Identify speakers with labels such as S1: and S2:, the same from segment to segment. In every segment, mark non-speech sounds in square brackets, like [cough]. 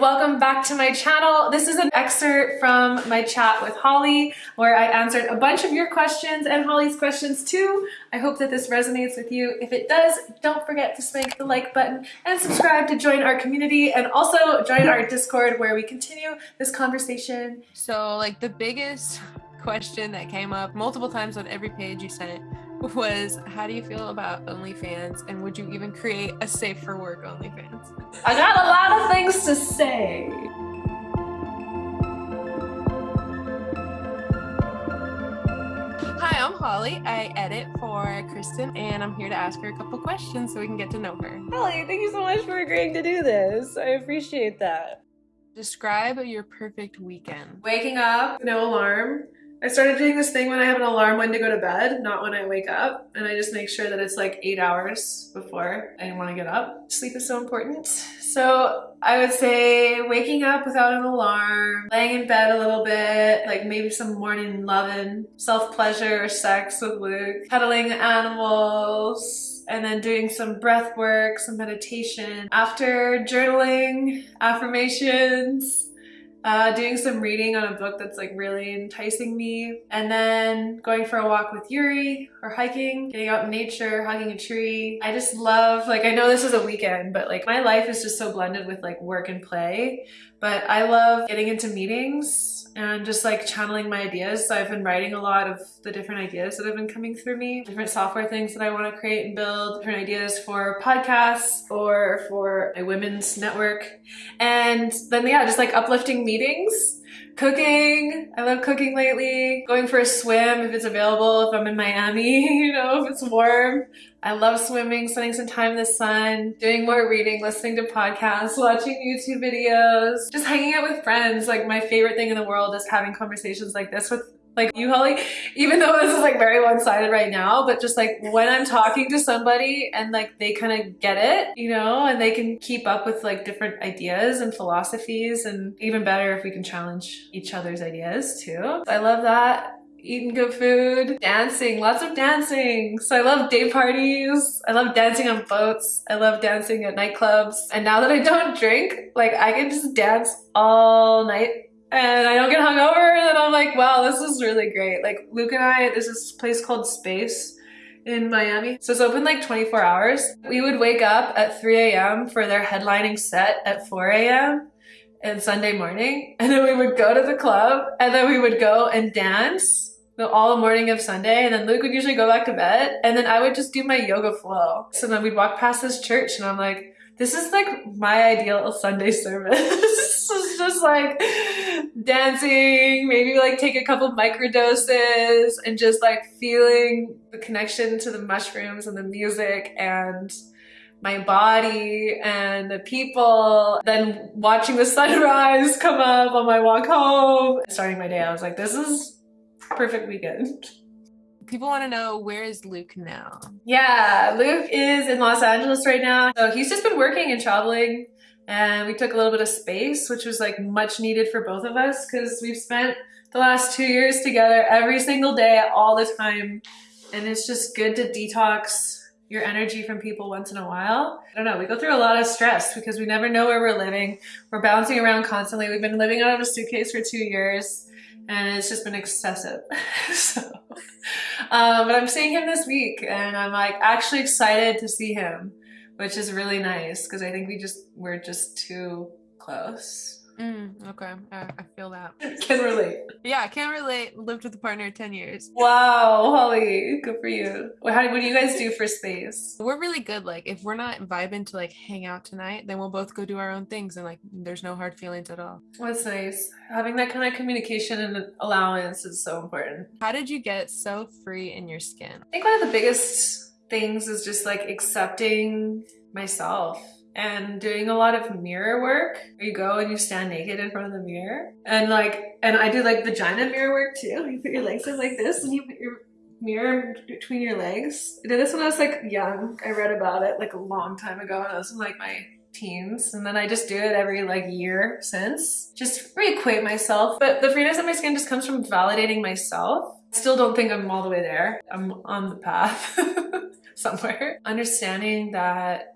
S1: welcome back to my channel. This is an excerpt from my chat with Holly where I answered a bunch of your questions and Holly's questions too. I hope that this resonates with you. If it does, don't forget to smack the like button and subscribe to join our community and also join our Discord where we continue this conversation.
S2: So like the biggest question that came up multiple times on every page you sent was how do you feel about OnlyFans and would you even create a safe for work OnlyFans?
S1: I got a lot of things to say.
S2: Hi, I'm Holly. I edit for Kristen and I'm here to ask her a couple questions so we can get to know her.
S1: Holly, thank you so much for agreeing to do this. I appreciate that.
S2: Describe your perfect weekend.
S1: Waking up, no alarm, I started doing this thing when I have an alarm when to go to bed, not when I wake up. And I just make sure that it's like eight hours before I want to get up. Sleep is so important. So I would say waking up without an alarm, laying in bed a little bit, like maybe some morning loving, self-pleasure or sex with Luke, cuddling animals, and then doing some breath work, some meditation. After journaling, affirmations, uh, doing some reading on a book that's like really enticing me, and then going for a walk with Yuri or hiking, getting out in nature, hugging a tree. I just love, like, I know this is a weekend, but like my life is just so blended with like work and play. But I love getting into meetings and just like channeling my ideas. So I've been writing a lot of the different ideas that have been coming through me, different software things that I want to create and build, different ideas for podcasts or for a women's network. And then, yeah, just like uplifting meetings Cooking, I love cooking lately. Going for a swim if it's available, if I'm in Miami, [laughs] you know, if it's warm. I love swimming, spending some time in the sun, doing more reading, listening to podcasts, watching YouTube videos, just hanging out with friends. Like my favorite thing in the world is having conversations like this with like you, Holly, even though this is like very one-sided right now, but just like when I'm talking to somebody and like they kind of get it, you know, and they can keep up with like different ideas and philosophies and even better if we can challenge each other's ideas too. I love that eating good food, dancing, lots of dancing. So I love day parties. I love dancing on boats. I love dancing at nightclubs. And now that I don't [laughs] drink, like I can just dance all night and I don't get hungover. And I'm like, wow, this is really great. Like Luke and I, there's this place called Space in Miami. So it's open like 24 hours. We would wake up at 3 a.m. for their headlining set at 4 a.m. and Sunday morning. [laughs] And then we would go to the club and then we would go and dance all the morning of Sunday. And then Luke would usually go back to bed. And then I would just do my yoga flow. So then we'd walk past this church and I'm like, this is like my ideal Sunday service. [laughs] it's just like dancing, maybe like take a couple microdoses and just like feeling the connection to the mushrooms and the music and my body and the people, then watching the sunrise come up on my walk home. Starting my day, I was like, this is perfect weekend.
S2: People want to know where is Luke now?
S1: Yeah, Luke is in Los Angeles right now. So he's just been working and traveling and we took a little bit of space, which was like much needed for both of us because we've spent the last two years together every single day, all the time. And it's just good to detox your energy from people once in a while. I don't know, we go through a lot of stress because we never know where we're living. We're bouncing around constantly. We've been living out of a suitcase for two years and it's just been excessive. [laughs] so, um, but I'm seeing him this week and I'm like actually excited to see him which is really nice because I think we just we're just too close.
S2: Mm, okay, I, I, feel that. [laughs]
S1: can relate.
S2: Yeah, I can relate. Lived with a partner 10 years.
S1: Wow, Holly, good for you. How, what do you guys do for space?
S2: We're really good. Like, if we're not vibing to like hang out tonight, then we'll both go do our own things and like there's no hard feelings at all.
S1: That's nice. Having that kind of communication and allowance is so important.
S2: How did you get so free in your skin?
S1: I think one of the biggest things is just like accepting myself and doing a lot of mirror work. You go and you stand naked in front of the mirror and like, and I do like vagina mirror work too. [laughs] You put your legs in like this and you put your mirror between your legs. I did this when I was like young. I read about it like a long time ago and I was in like my teens and then I just do it every like year since. Just reacquaint myself. But the freeness of my skin just comes from validating myself. I still don't think I'm all the way there. I'm on the path. [laughs] somewhere. Understanding that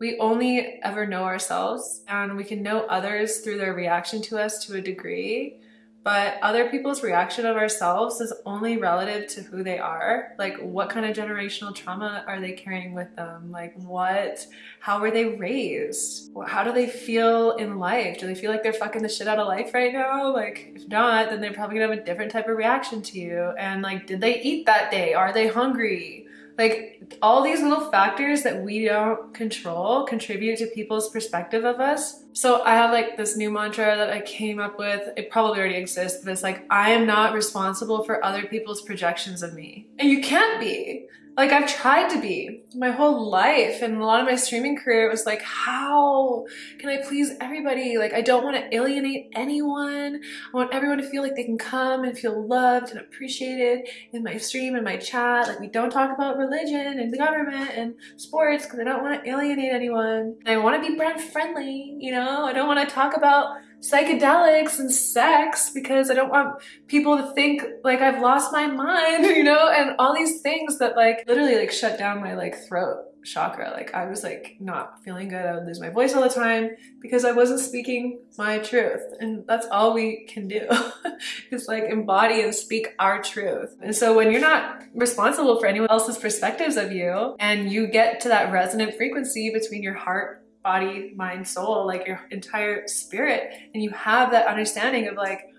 S1: we only ever know ourselves and we can know others through their reaction to us to a degree but other people's reaction of ourselves is only relative to who they are. Like what kind of generational trauma are they carrying with them? Like what how were they raised? How do they feel in life? Do they feel like they're fucking the shit out of life right now? Like if not then they're probably gonna have a different type of reaction to you. And like did they eat that day? Are they hungry like all these little factors that we don't control contribute to people's perspective of us. So I have like this new mantra that I came up with. It probably already exists, but it's like, I am not responsible for other people's projections of me. And you can't be. Like I've tried to be my whole life and a lot of my streaming career was like how can I please everybody like I don't want to alienate anyone I want everyone to feel like they can come and feel loved and appreciated in my stream and my chat like we don't talk about religion and the government and sports because I don't want to alienate anyone I want to be brand friendly you know I don't want to talk about psychedelics and sex because I don't want people to think like I've lost my mind, [laughs] you know, and all these things that like literally like shut down my like throat chakra. Like I was like not feeling good. I would lose my voice all the time because I wasn't speaking my truth. And that's all we can do [laughs] is like embody and speak our truth. And so when you're not responsible for anyone else's perspectives of you and you get to that resonant frequency between your heart body, mind, soul, like your entire spirit. And you have that understanding of like,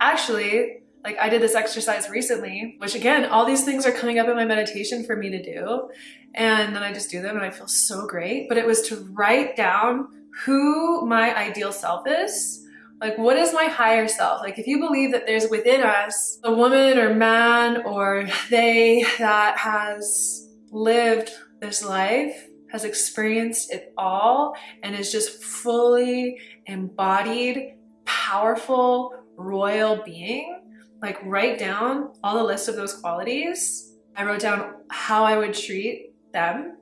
S1: actually, like I did this exercise recently, which again, all these things are coming up in my meditation for me to do. And then I just do them and I feel so great. But it was to write down who my ideal self is. Like, what is my higher self? Like, if you believe that there's within us a woman or man or they that has lived this life has experienced it all and is just fully embodied, powerful, royal being, like write down all the list of those qualities. I wrote down how I would treat them,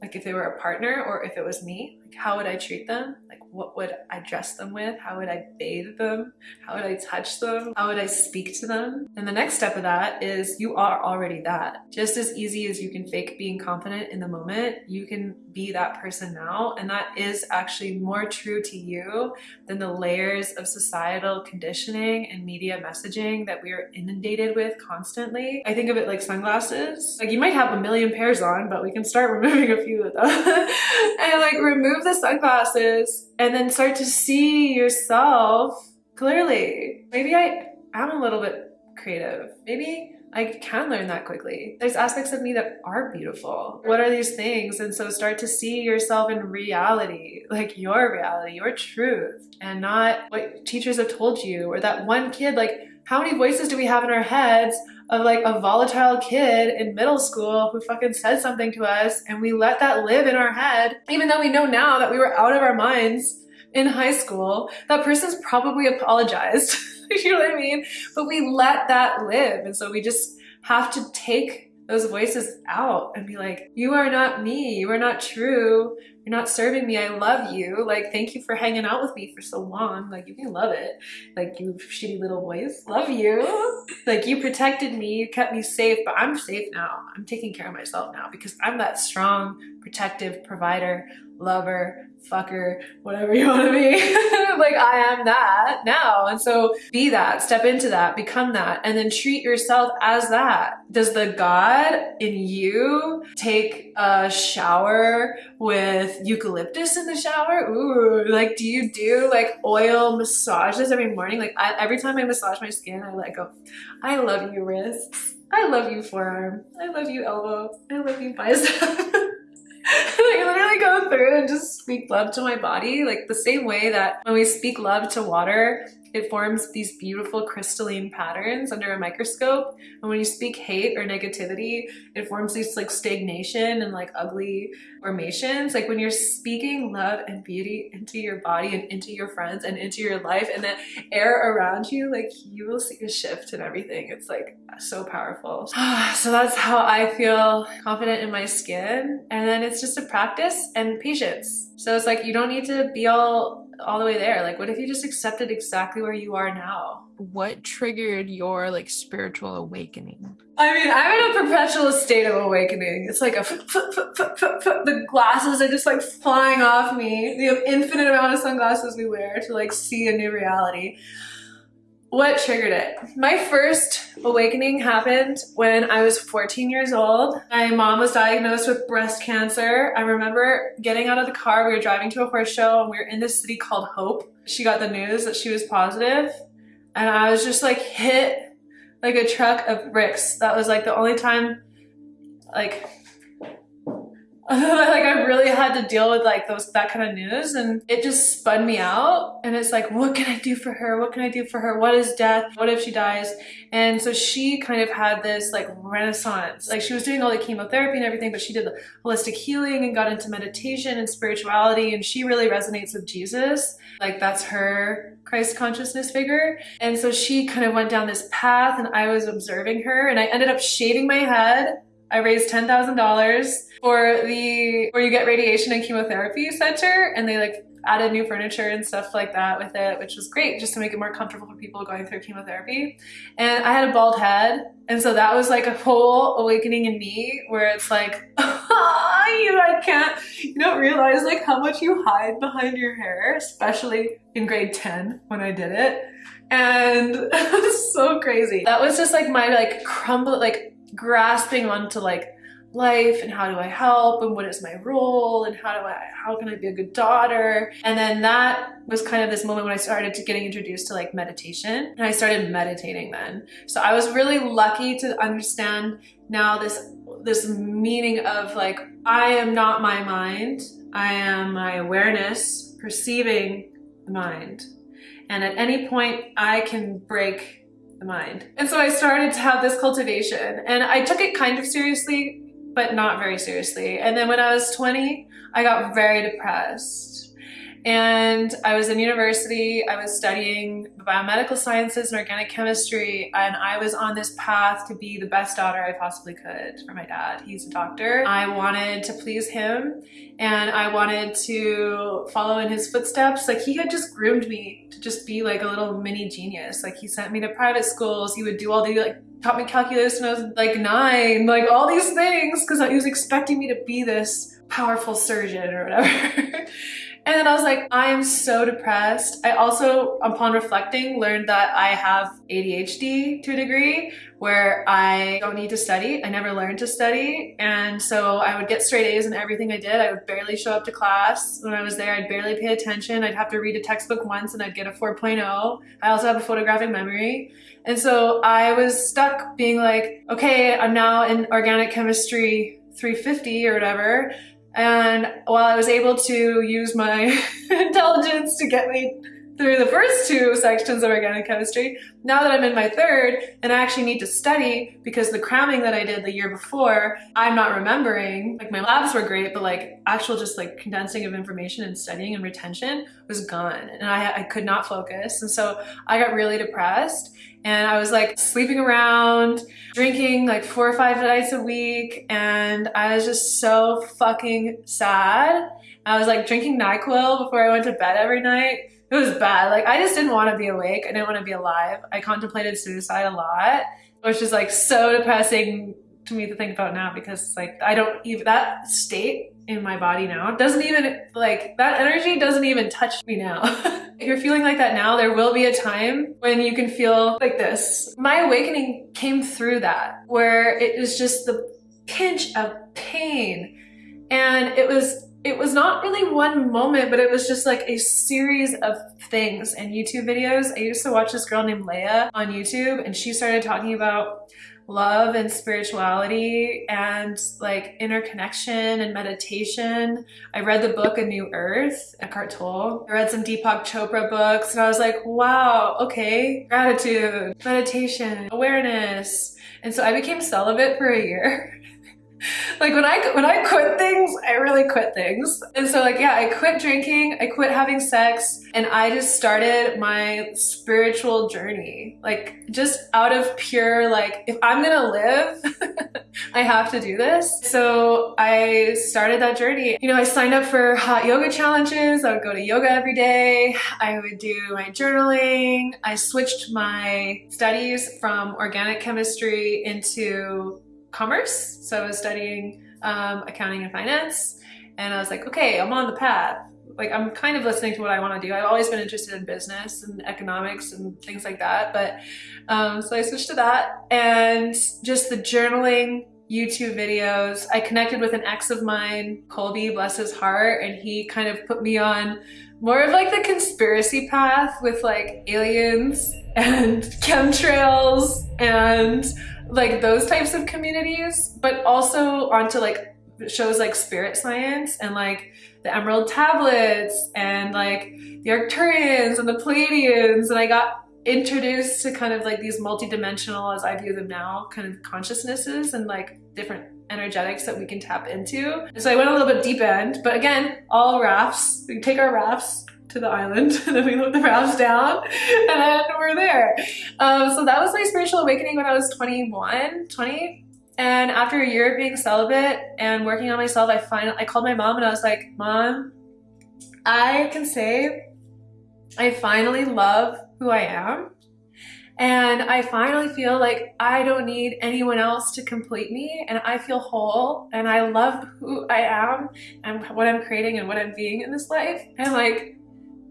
S1: like if they were a partner or if it was me, like how would I treat them? Like what would I dress them with? How would I bathe them? How would I touch them? How would I speak to them? And the next step of that is you are already that. Just as easy as you can fake being confident in the moment, you can be that person now. And that is actually more true to you than the layers of societal conditioning and media messaging that we are inundated with constantly. I think of it like sunglasses. Like you might have a million pairs on, but we can start [laughs] removing a few of them. [laughs] and like remove the sunglasses and then start to see yourself clearly. Maybe I am a little bit creative. Maybe I can learn that quickly. There's aspects of me that are beautiful. What are these things? And so start to see yourself in reality, like your reality, your truth, and not what teachers have told you or that one kid. Like, how many voices do we have in our heads of like a volatile kid in middle school who fucking said something to us and we let that live in our head, even though we know now that we were out of our minds in high school, that person's probably apologized. [laughs] you know what I mean? But we let that live. And so we just have to take those voices out and be like, you are not me. You are not true. You're not serving me. I love you. Like, thank you for hanging out with me for so long. Like, you can love it. Like, you shitty little voice. Love you. Like, you protected me. You kept me safe, but I'm safe now. I'm taking care of myself now because I'm that strong, protective provider, lover, fucker, whatever you want to be. [laughs] like I am that now. And so be that, step into that, become that, and then treat yourself as that. Does the God in you take a shower with eucalyptus in the shower? Ooh, like do you do like oil massages every morning? Like I, every time I massage my skin, I like go, I love you wrists. I love you forearm. I love you elbow. I love you bicep. [laughs] [laughs] like literally go through and just speak love to my body like the same way that when we speak love to water it forms these beautiful crystalline patterns under a microscope. And when you speak hate or negativity, it forms these like stagnation and like ugly formations. Like when you're speaking love and beauty into your body and into your friends and into your life and the air around you, like you will see a shift in everything. It's like so powerful. [sighs] so that's how I feel confident in my skin. And then it's just a practice and patience. So it's like you don't need to be all all the way there? Like, what if you just accepted exactly where you are now?
S2: What triggered your like spiritual awakening?
S1: I mean, I'm in a perpetual state of awakening. It's like a f- f- f- the glasses are just like flying off me. The infinite amount of sunglasses we wear to like see a new reality. What triggered it? My first awakening happened when I was 14 years old. My mom was diagnosed with breast cancer. I remember getting out of the car, we were driving to a horse show, and we were in this city called Hope. She got the news that she was positive, and I was just like hit like a truck of bricks. That was like the only time, like, [laughs] like I really had to deal with like those that kind of news and it just spun me out and it's like what can I do for her? What can I do for her? What is death? What if she dies? And so she kind of had this like renaissance. Like she was doing all the chemotherapy and everything but she did the holistic healing and got into meditation and spirituality and she really resonates with Jesus. Like that's her Christ consciousness figure. And so she kind of went down this path and I was observing her and I ended up shaving my head I raised ten thousand dollars for the where you get radiation and chemotherapy center, and they like added new furniture and stuff like that with it, which was great just to make it more comfortable for people going through chemotherapy. And I had a bald head, and so that was like a whole awakening in me where it's like, [laughs] you I can't, you don't realize like how much you hide behind your hair, especially in grade ten when I did it. And [laughs] it was so crazy. That was just like my like crumble like grasping onto like life and how do I help and what is my role and how do I how can I be a good daughter? And then that was kind of this moment when I started to getting introduced to like meditation and I started meditating then. So I was really lucky to understand now this this meaning of like I am not my mind. I am my awareness perceiving the mind. And at any point I can break mind. And so I started to have this cultivation and I took it kind of seriously, but not very seriously. And then when I was 20, I got very depressed. And I was in university, I was studying biomedical sciences and organic chemistry, and I was on this path to be the best daughter I possibly could for my dad. He's a doctor. I wanted to please him and I wanted to follow in his footsteps. Like he had just groomed me to just be like a little mini genius. Like he sent me to private schools, he would do all the like taught me calculus when I was like nine, like all these things because he was expecting me to be this powerful surgeon or whatever. [laughs] And then I was like, I am so depressed. I also, upon reflecting, learned that I have ADHD to a degree where I don't need to study. I never learned to study. And so I would get straight A's in everything I did. I would barely show up to class. When I was there, I'd barely pay attention. I'd have to read a textbook once and I'd get a 4.0. I also have a photographic memory. And so I was stuck being like, okay, I'm now in organic chemistry 350 or whatever. And while I was able to use my [laughs] intelligence to get me through the first two sections of organic chemistry, now that I'm in my third and I actually need to study because the cramming that I did the year before, I'm not remembering. Like my labs were great, but like actual just like condensing of information and studying and retention was gone and I, I could not focus. And so I got really depressed and I was like sleeping around, drinking like four or five nights a week, and I was just so fucking sad. I was like drinking NyQuil before I went to bed every night. It was bad. Like I just didn't want to be awake. I didn't want to be alive. I contemplated suicide a lot, which is like so depressing to me to think about now because like I don't even that state in my body now doesn't even like that energy doesn't even touch me now. [laughs] if you're feeling like that now, there will be a time when you can feel like this. My awakening came through that where it was just the pinch of pain and it was it was not really one moment, but it was just like a series of things and YouTube videos. I used to watch this girl named Leia on YouTube and she started talking about love and spirituality and like interconnection and meditation. I read the book A New Earth, Eckhart Tolle. I read some Deepak Chopra books and I was like, wow, okay, gratitude, meditation, awareness. And so I became celibate for a year. [laughs] [laughs] like when I when I quit things, I really quit things. And so like yeah, I quit drinking, I quit having sex, and I just started my spiritual journey. Like just out of pure like if I'm going to live, [laughs] I have to do this. So I started that journey. You know, I signed up for hot yoga challenges. I would go to yoga every day. I would do my journaling. I switched my studies from organic chemistry into commerce. So I was studying um, accounting and finance. And I was like, okay, I'm on the path. Like, I'm kind of listening to what I want to do. I've always been interested in business and economics and things like that. But um, so I switched to that and just the journaling, YouTube videos. I connected with an ex of mine, Colby, bless his heart, and he kind of put me on more of like the conspiracy path with like aliens and [laughs] chemtrails and like those types of communities, but also onto like shows like Spirit Science and like the Emerald Tablets and like the Arcturians and the Pleiadians. And I got introduced to kind of like these multidimensional, as I view them now, kind of consciousnesses and like different energetics that we can tap into. And so I went a little bit deep end, but again, all rafts. We take our rafts to the island [laughs] and then we let the rafts down [laughs] and then we're there. Um, so that was my spiritual awakening when I was 21, 20. And after a year of being celibate and working on myself, I finally I called my mom and I was like, Mom, I can say I finally love who I am. And I finally feel like I don't need anyone else to complete me and I feel whole and I love who I am and what I'm creating and what I'm being in this life. And like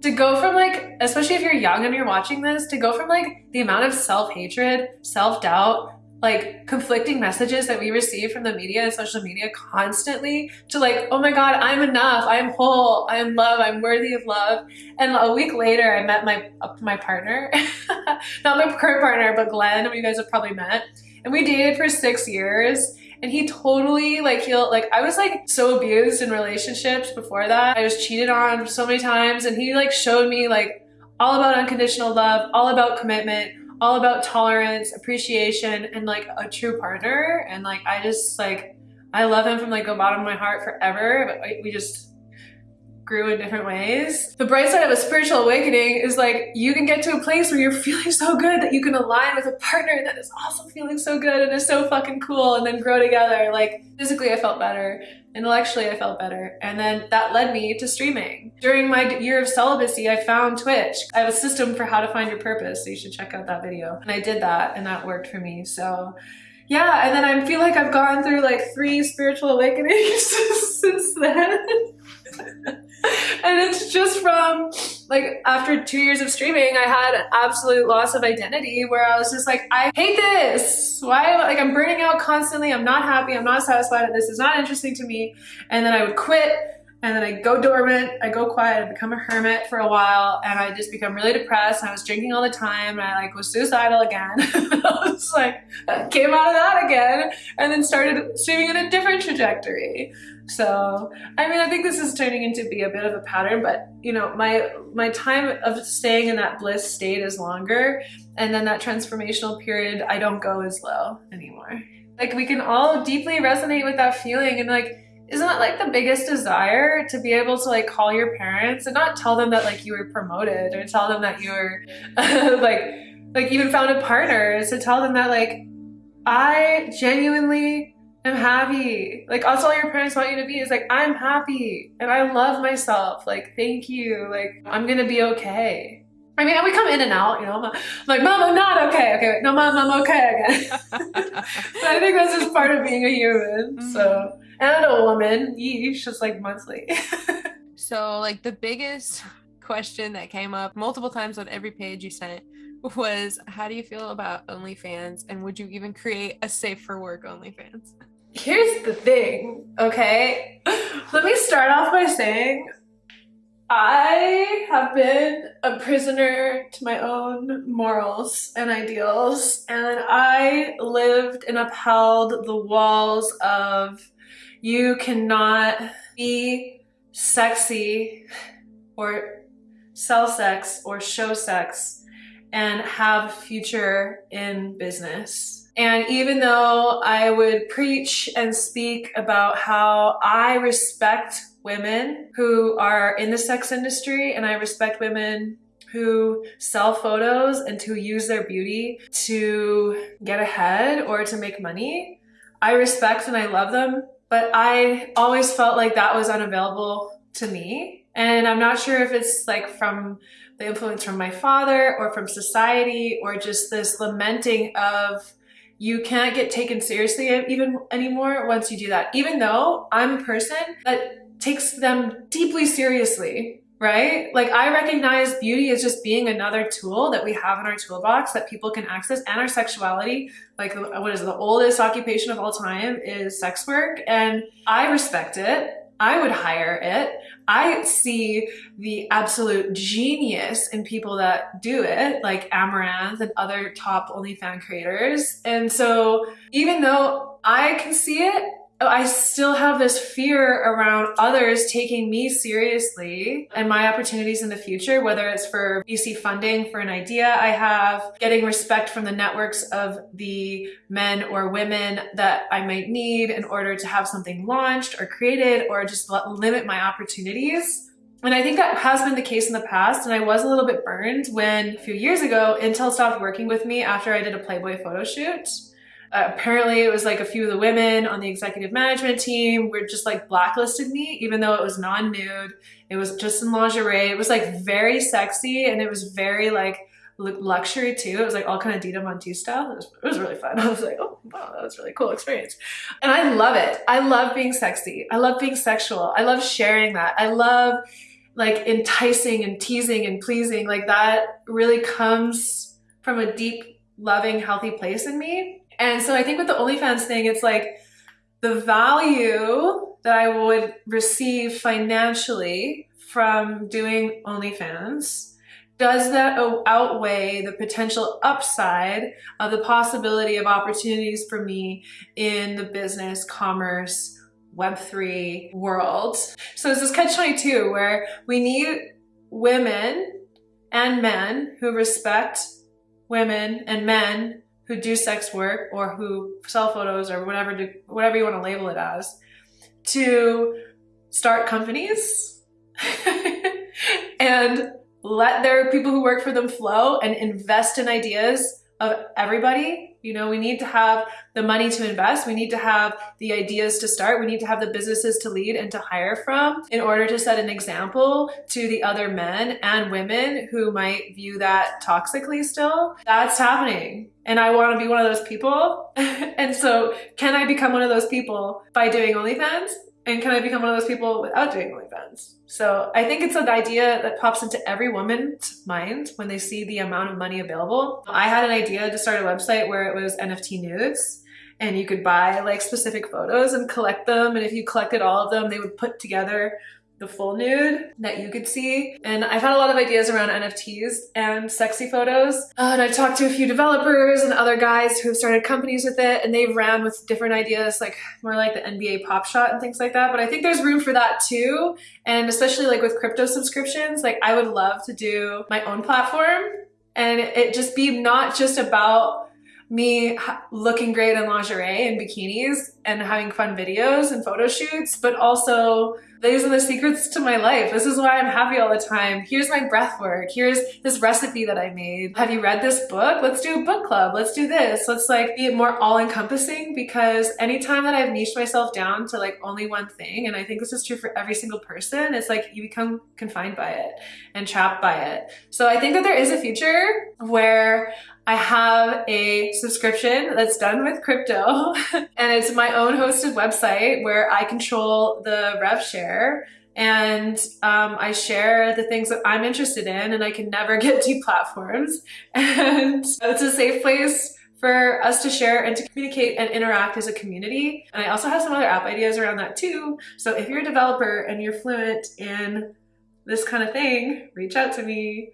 S1: to go from like, especially if you're young and you're watching this, to go from like the amount of self-hatred, self-doubt, like conflicting messages that we receive from the media and social media constantly to like, oh my God, I'm enough. I'm whole. I am love. I'm worthy of love. And a week later, I met my, my partner, [laughs] not my current partner, but Glenn, who you guys have probably met. And we dated for six years and he totally like he'll like I was like so abused in relationships before that. I was cheated on so many times and he like showed me like all about unconditional love, all about commitment, all about tolerance, appreciation, and like a true partner. And like I just like I love him from like the bottom of my heart forever. But we just grew in different ways. The bright side of a spiritual awakening is like you can get to a place where you're [laughs] feeling so good that you can align with a partner that is also feeling so good and is so fucking cool and then grow together. Like physically I felt better, intellectually I felt better. And then that led me to streaming. During my year of celibacy, I found Twitch. I have a system for how to find your purpose, so you should check out that video. And I did that and that worked for me. So yeah, and then I feel like I've gone through like three spiritual awakenings [laughs] since then. [laughs] and it's just from like after two years of streaming, I had an absolute loss of identity where I was just like, I hate this. Why? Like I'm burning out constantly. I'm not happy. I'm not satisfied. This is not interesting to me. And then I would quit and then I go dormant, I go quiet, I become a hermit for a while, and I just become really depressed. I was drinking all the time, and I like was suicidal again. [laughs] I was like, came out of that again, and then started streaming in a different trajectory. So, I mean, I think this is turning into be a bit of a pattern, but you know, my my time of staying in that bliss state is longer, and then that transformational period, I don't go as low anymore. Like we can all deeply resonate with that feeling, and like isn't that like the biggest desire to be able to like call your parents and not tell them that like you were promoted or tell them that you were [laughs] like like even found a partner is to tell them that like I genuinely am happy. Like that's all your parents want you to be is like I'm happy and I love myself. Like thank you. Like I'm gonna be okay. I mean, we come in and out, you know. I'm like, Mom, I'm not okay. Okay, wait, no, Mom, I'm okay again. [laughs] but I think that's just part of being a human. Mm-hmm. So and a woman. Yeesh, just like monthly. [laughs]
S2: so, like the biggest question that came up multiple times on every page you sent was, "How do you feel about OnlyFans? And would you even create a safe for work OnlyFans?"
S1: Here's the thing, okay? Let me start off by saying I have been a prisoner to my own morals and ideals, and I lived and upheld the walls of you cannot be sexy or sell sex or show sex and have a future in business. And even though I would preach and speak about how I respect women who are in the sex industry and I respect women who sell photos and who use their beauty to get ahead or to make money, I respect and I love them, but I always felt like that was unavailable to me. And I'm not sure if it's like from the influence from my father or from society or just this lamenting of you can't get taken seriously even anymore once you do that. Even though I'm a person that takes them deeply seriously right? Like I recognize beauty as just being another tool that we have in our toolbox that people can access and our sexuality. Like what is the oldest occupation of all time is sex work and I respect it. I would hire it. I see the absolute genius in people that do it, like Amouranth and other top OnlyFans creators. And so even though I can see it, Oh, I still have this fear around others taking me seriously and my opportunities in the future, whether it's for VC funding for an idea I have, getting respect from the networks of the men or women that I might need in order to have something launched or created or just limit my opportunities. And I think that has been the case in the past. And I was a little bit burned when a few years ago, Intel stopped working with me after I did a Playboy photo shoot. Uh, apparently it was like a few of the women on the executive management team were just like blacklisted me even though it was non-nude. It was just in lingerie. It was like very sexy and it was very like luxury too. It was like all kind of Dita Teese style it was, it was really fun. [laughs] I was like oh wow that was really cool experience. And I love it. I love being sexy. I love being sexual. I love sharing that. I love like enticing and teasing and pleasing. Like that really comes from a deep loving healthy place in me and so I think with the OnlyFans thing, it's like the value that I would receive financially from doing OnlyFans does that outweigh the potential upside of the possibility of opportunities for me in the business, commerce, Web3 world? So this catch 22 where we need women and men who respect women and men who do sex work or who sell photos or whatever do, whatever you want to label it as to start companies [laughs] and let their people who work for them flow and invest in ideas of everybody you know, we need to have the money to invest. We need to have the ideas to start. We need to have the businesses to lead and to hire from in order to set an example to the other men and women who might view that toxically still. That's happening. And I want to be one of those people. [laughs] and so can I become one of those people by doing OnlyFans? And can I become one of those people without doing OnlyFans? So I think it's an idea that pops into every woman's mind when they see the amount of money available. I had an idea to start a website where it was NFT nudes and you could buy like specific photos and collect them. And if you collected all of them, they would put together the full nude that you could see. And I've had a lot of ideas around NFTs and sexy photos. Uh, and I've talked to a few developers and other guys who have started companies with it and they've ran with different ideas, like more like the NBA Top Shot and things like that. But I think there's room for that too. And especially like with crypto subscriptions, like I would love to do my own platform and it just be not just about me looking great in lingerie and bikinis and having fun videos and photo shoots, but also these are the secrets to my life. This is why I'm happy all the time. Here's my breath work. Here's this recipe that I made. Have you read this book? Let's do a book club. Let's do this. Let's like be more all encompassing because anytime that I've niched myself down to like only one thing, and I think this is true for every single person, it's like you become confined by it and trapped by it. So I think that there is a future where I have a subscription that's done with crypto [laughs] and it's my own hosted website where I control the rev share and um, I share the things that I'm interested in and I can never [laughs] get to platforms. And it's a safe place for us to share and to communicate and interact as a community. And I also have some other app ideas around that too. So if you're a developer and you're fluent in this kind of thing, reach out to me.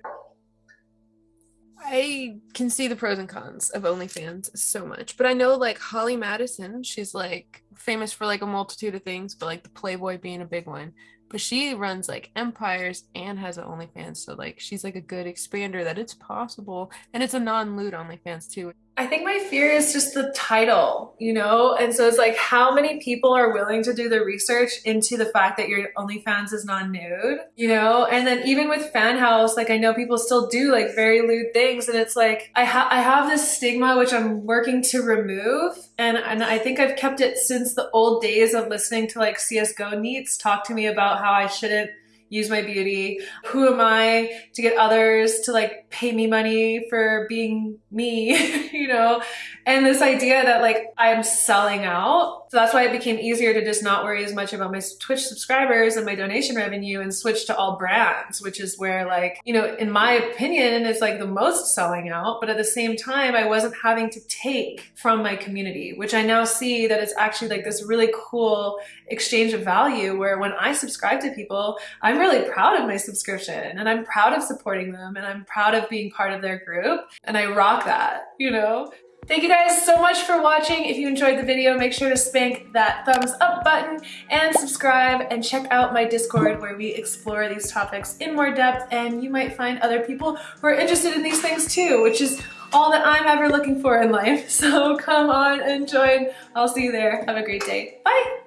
S2: I can see the pros and cons of OnlyFans so much, but I know like Holly Madison, she's like famous for like a multitude of things, but like the Playboy being a big one. but she runs like empires and has an OnlyFans. So like she's like a good expander that it's possible. And it's a non-lewd OnlyFans too.
S1: I think my fear is just the title, you know? And so it's like how many people are willing to do the research into the fact that your OnlyFans is non-nude, you know? And then even with Fan House, like I know people still do like very lewd things and it's like I ha I have this stigma which I'm working to remove and and I think I've kept it since the old days of listening to like CS:GO neats talk to me about how I shouldn't use my beauty. Who am I to get others to like pay me money for being me, [laughs] you know? And this idea that like I'm selling out. So that's why it became easier to just not worry as much about my Twitch subscribers and my donation revenue and switch to all brands, which is where like, you know, in my opinion, it's like the most selling out. But at the same time, I wasn't having to take from my community, which I now see that it's actually like this really cool exchange of value where when I subscribe to people, I'm really proud of my subscription and I'm proud of supporting them and I'm proud of being part of their group. And I rock that, you know? Thank you guys so much for watching. If you enjoyed the video, make sure to spank that thumbs up button and subscribe and check out my Discord where we explore these topics in more depth and you might find other people who are interested in these things too, which is all that I'm ever looking for in life. [laughs] So come on and join. I'll see you there. Have a great day. Bye.